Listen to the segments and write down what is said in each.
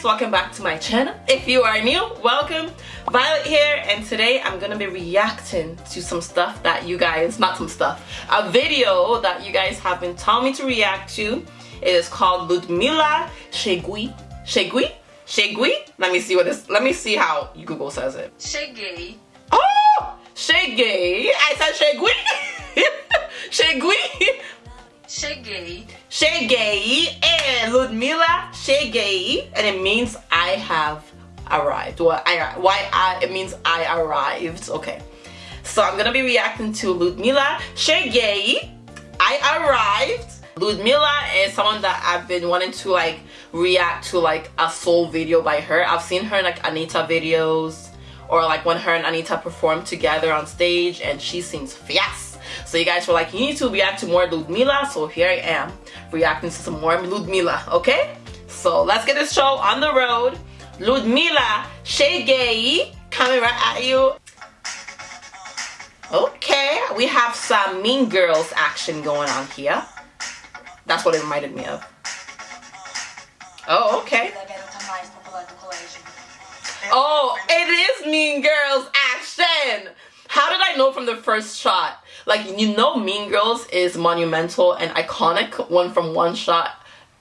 guys welcome back to my channel. If you are new welcome. Violet here and today i'm gonna be reacting to some stuff that you guys not some stuff a video that you guys have been telling me to react to. It is called ludmilla shegui. Shegui? Shegui? Let me see what this let me see how google says it. Cheguei. oh! Shegui? I said shegui? Shegui Cheguei. Cheguei and Ludmilla Cheguei and it means I have arrived. Well, I, why I, it means I arrived. Okay. So I'm gonna be reacting to Ludmilla Cheguei. I arrived. Ludmilla is someone that I've been wanting to like react to like a soul video by her. I've seen her in like Anitta videos or like when her and Anitta performed together on stage and she seems fierce. So you guys were like, you need to react to more Ludmilla. So here I am reacting to some more Ludmilla, okay? So let's get this show on the road. Ludmilla Shegei coming right at you. Okay, we have some Mean Girls action going on here. That's what it reminded me of. Oh, okay. Oh, it is Mean Girls action! How did I know from the first shot? Like, you know Mean Girls is monumental and iconic one from one shot.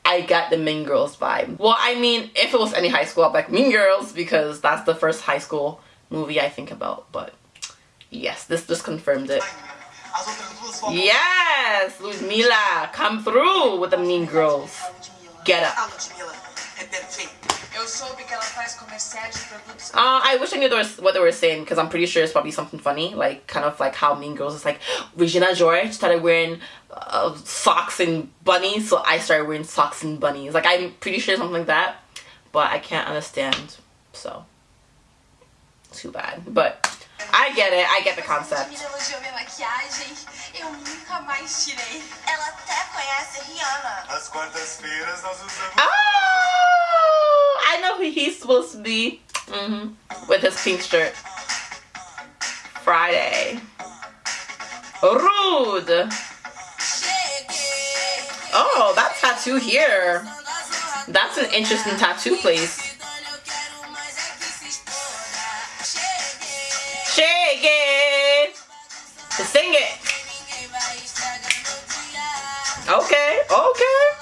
I got the Mean Girls vibe. Well, I mean, if it was any high school, I'd like Mean Girls because that's the first high school movie I think about. But yes, this just confirmed it. Yes, Ludmilla, come through with the Mean Girls. Get up. Eu soube que ela faz comerciais de produtos. Uh, I wish I knew what they were saying because I'm pretty sure it's probably something funny, like kind of like how Mean Girls is like Regina George started wearing uh, socks and bunnies, so I started wearing socks and bunnies. Like I'm pretty sure something like that, but I can't understand. So too bad, but I get it. I get the concept. Eu nunca mais tirei. Ela até conhece Rihanna. As quartas-feiras nós usamos. Oh, I know who he's supposed to be. Mm -hmm. With his pink shirt. Friday. Rude. Oh, that tattoo here. That's an interesting tattoo place. Shake it. Sing it. Okay, okay.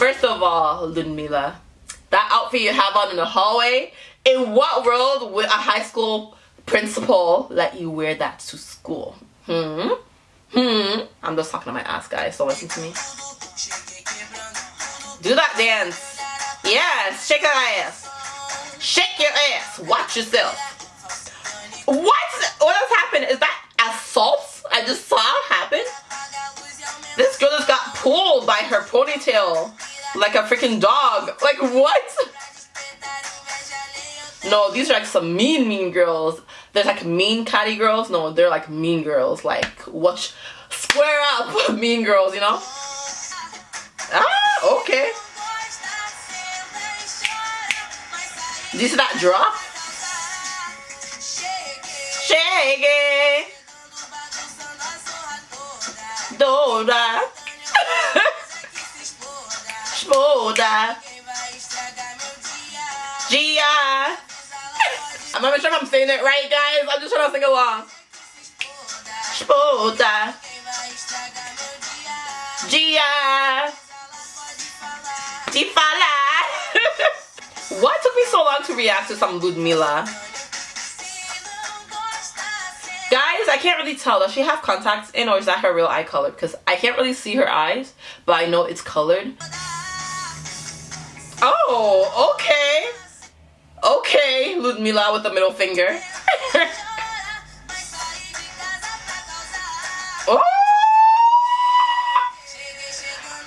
First of all, Ludmilla, that outfit you have on in the hallway, in what world would a high school principal let you wear that to school? Hmm? Hmm? I'm just talking to my ass, guys, so listen to me. Do that dance. Yes, shake your ass. Shake your ass. Watch yourself. What? What has happened? Is that assault? I just saw it happen? This girl just got pulled by her ponytail like a freaking dog. Like what? No, these are like some mean, mean girls. There's like mean catty girls. No, they're like mean girls. Like, what? Square up, mean girls, you know? Ah, okay. Did you see that drop? Shake it. Dora. Spoda. Gia. I'm not sure if I'm saying it right, guys. I'm just trying to sing along. Spoda. Gia. Tifala. Why took me so long to react to some Ludmilla? Guys, I can't really tell. Does she have contacts in or is that her real eye color? Because I can't really see her eyes, but I know it's colored. Oh, okay. Okay, Ludmilla with the middle finger. oh!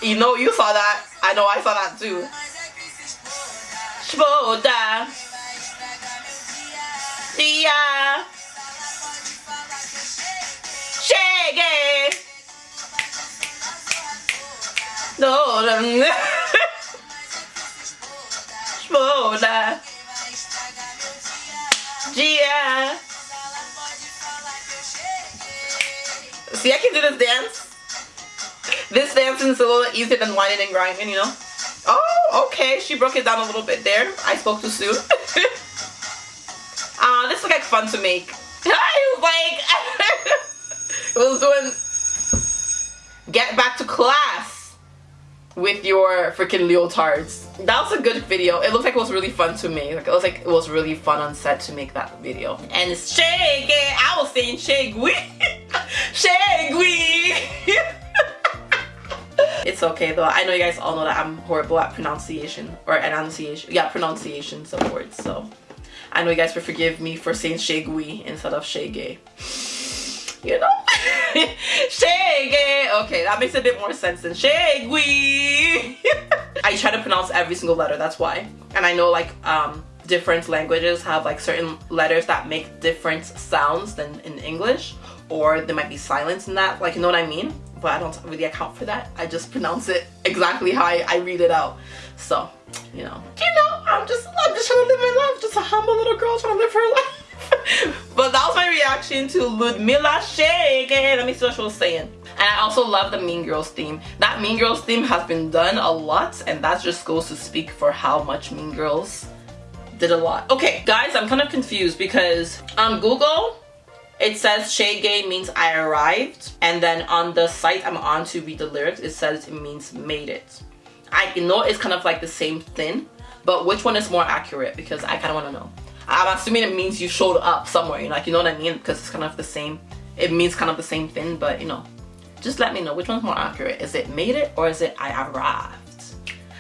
You know, you saw that. I know I saw that too. Shboda. Yeah. Spoda. Spoda. Gia. See, I can do this dance. This dance is a little easier than whining and grinding, you know? Oh, okay. She broke it down a little bit there. I spoke too soon. uh, this looks like fun to make. I was like, it was doing get back to class with your freaking leotards. That was a good video. It looked like it was really fun to make. Like it was like it was really fun on set to make that video. And it's shaggy. I was saying shaggy. shaggy. It's okay though. I know you guys all know that I'm horrible at pronunciation or enunciation. Yeah, pronunciations of words. So I know you guys will forgive me for saying shagui instead of shagay. You know? shagay. Okay, that makes a bit more sense than shagui. I try to pronounce every single letter, that's why. And I know like um different languages have like certain letters that make different sounds than in English or there might be silence in that like you know what I mean but I don't really account for that. I just pronounce it exactly how I, I read it out. So, you know, you know, I'm just, I'm just trying to live my life. Just a humble little girl trying to live her life. but that was my reaction to Ludmilla Shake. Let me see what she was saying. And I also love the Mean Girls theme. That Mean Girls theme has been done a lot and that just goes to speak for how much Mean Girls did a lot. Okay, guys, I'm kind of confused because on Google, it says Shagay means I arrived and then on the site I'm on to read the lyrics it says it means made it. I know it's kind of like the same thing but which one is more accurate because I kind of want to know. I'm assuming it means you showed up somewhere like you know what I mean? Because it's kind of the same it means kind of the same thing but you know just let me know which one's more accurate. Is it made it or is it I arrived?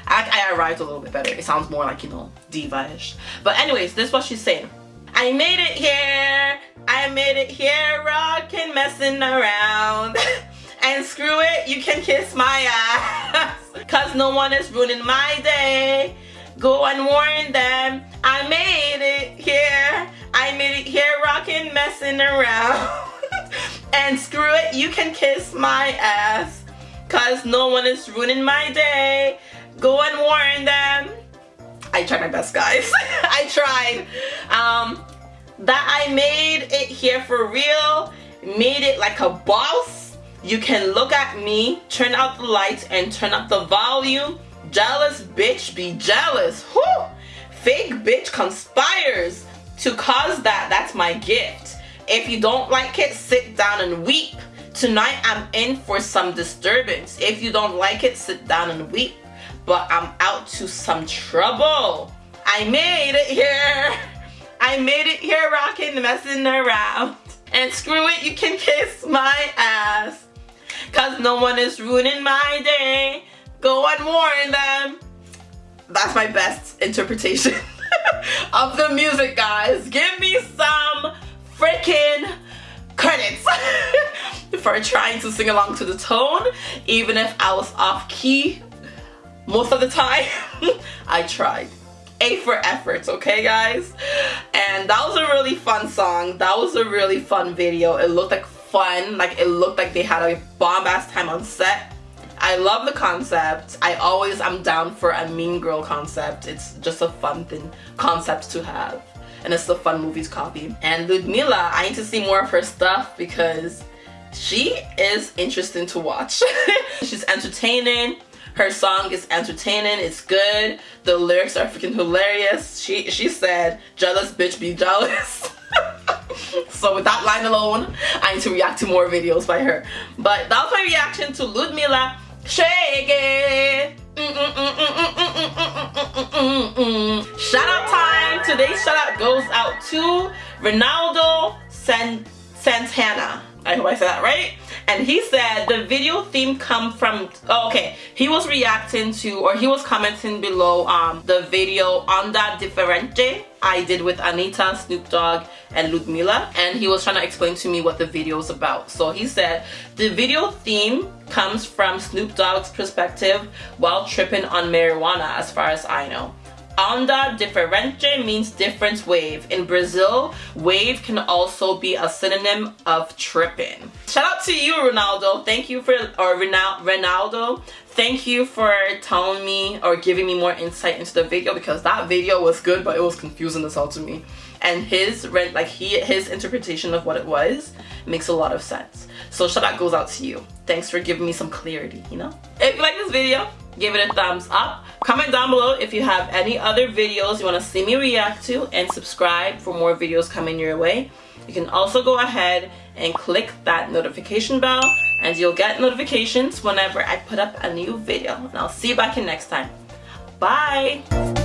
I, I arrived a little bit better. It sounds more like you know diva-ish. But anyways this is what she's saying. I made it here. I made it here. Rockin' messing around. And screw it you can kiss my ass. Cause no one is ruining my day go and warn them. I made it here. I made it here rocking, messing around. And screw it you can kiss my ass. Cause no one is ruining my day. Go and warn them. I tried my best guys. I tried. Um that I made it here for real, made it like a boss. You can look at me, turn out the lights and turn up the volume. Jealous bitch be jealous. Whew. Fake bitch conspires to cause that. That's my gift. If you don't like it, sit down and weep. Tonight I'm in for some disturbance. If you don't like it, sit down and weep. But I'm out to some trouble. I made it here. I made it here rocking, messing around. And screw it, you can kiss my ass. Cause no one is ruining my day. Go and warn them. That's my best interpretation of the music, guys. Give me some freaking credits for trying to sing along to the tone, even if I was off key most of the time. I tried. A for efforts, okay guys? And that was a really fun song. That was a really fun video. It looked like fun. Like it looked like they had a bomb ass time on set. I love the concept. I always am down for a mean girl concept. It's just a fun thing concept to have. And it's a fun movies copy. And Ludmilla, I need to see more of her stuff because she is interesting to watch. She's entertaining her song is entertaining, it's good. The lyrics are freaking hilarious. She she said, jealous bitch be jealous. so with that line alone, I need to react to more videos by her. But that was my reaction to Ludmilla Shake It. Shout out time. Today's shout out goes out to Ronaldo San Santana. I hope I said that right. And he said the video theme come from, oh, okay, he was reacting to, or he was commenting below um, the video on that Diferente I did with Anitta, Snoop Dogg, and Ludmilla. And he was trying to explain to me what the video is about. So he said, the video theme comes from Snoop Dogg's perspective while tripping on marijuana as far as I know. Onda diferente means different wave. In Brazil, wave can also be a synonym of tripping. Shout out to you, Ronaldo. Thank you for, or Ronaldo, thank you for telling me or giving me more insight into the video because that video was good, but it was confusing as hell to me. And his, like he, his interpretation of what it was makes a lot of sense. So shout out goes out to you. Thanks for giving me some clarity, you know? If you like this video, give it a thumbs up. Comment down below if you have any other videos you want to see me react to and subscribe for more videos coming your way. You can also go ahead and click that notification bell and you'll get notifications whenever I put up a new video. And I'll see you back in next time. Bye!